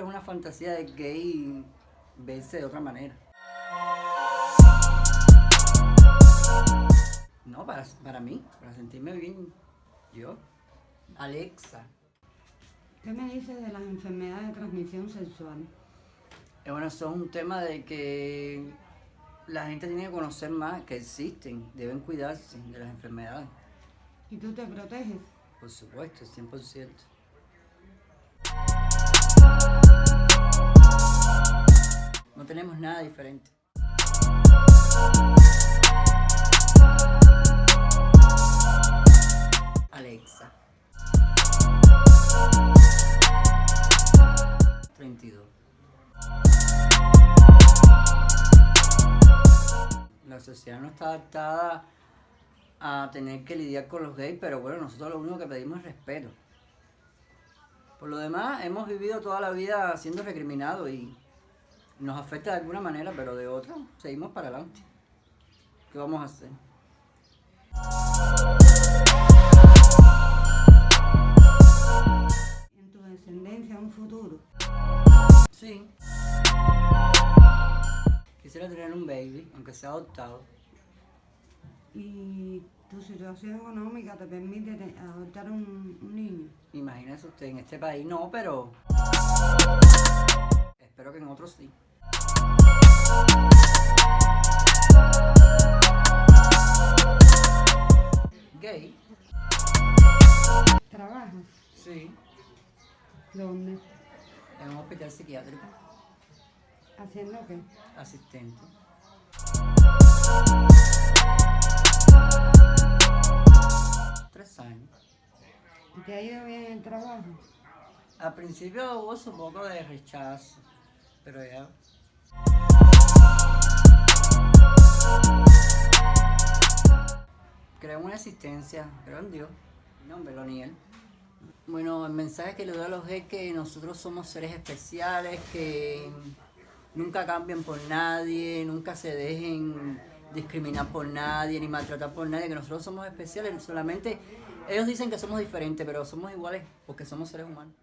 es una fantasía de gay verse de otra manera. No, para, para mí, para sentirme bien yo. Alexa. ¿Qué me dices de las enfermedades de transmisión sexual? Eh, bueno, eso es un tema de que la gente tiene que conocer más que existen, deben cuidarse de las enfermedades. ¿Y tú te proteges? Por supuesto, 100%. Tenemos nada diferente. Alexa. 32. La sociedad no está adaptada a tener que lidiar con los gays, pero bueno, nosotros lo único que pedimos es respeto. Por lo demás, hemos vivido toda la vida siendo recriminados y nos afecta de alguna manera, pero de otra seguimos para adelante. ¿Qué vamos a hacer? ¿En tu descendencia un futuro? Sí. Quisiera tener un baby, aunque sea adoptado. ¿Y tu situación económica te permite te- adoptar un, un niño? Imagínese usted, en este país no, pero espero que en otros sí. Gay, ¿Trabajas? sí, ¿Dónde? en un hospital psiquiátrico, ¿Haciendo qué? asistente. Tres años. ¿Y ¿Te ha ido bien el trabajo? Al principio hubo su poco de rechazo, pero ya. Creo en una existencia, creo en Dios. Mi nombre, Loniel. Bueno, el mensaje que le doy a los es que nosotros somos seres especiales, que nunca cambien por nadie, nunca se dejen discriminar por nadie, ni maltratar por nadie, que nosotros somos especiales, solamente ellos dicen que somos diferentes, pero somos iguales porque somos seres humanos.